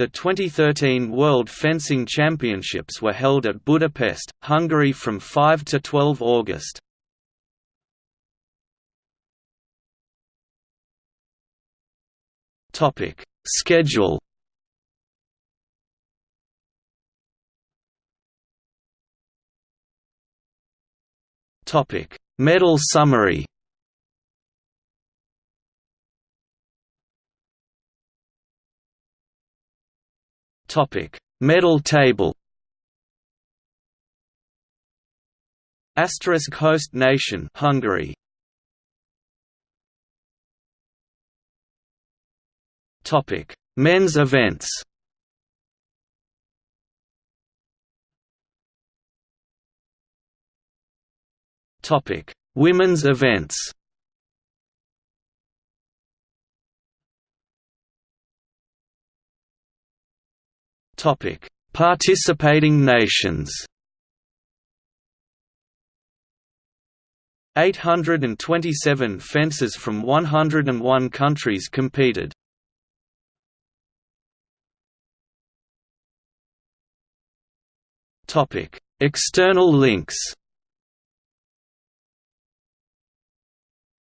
The 2013 World Fencing Championships were held at Budapest, Hungary from 5 to 12 August. Topic Schedule Topic Medal summary Topic Medal table Asterisk host nation Hungary Topic: Men's events. Topic: Women's events. Participating nations. 827 fencers from 101 countries competed. Topic: External links.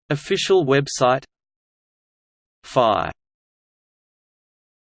Official website. FI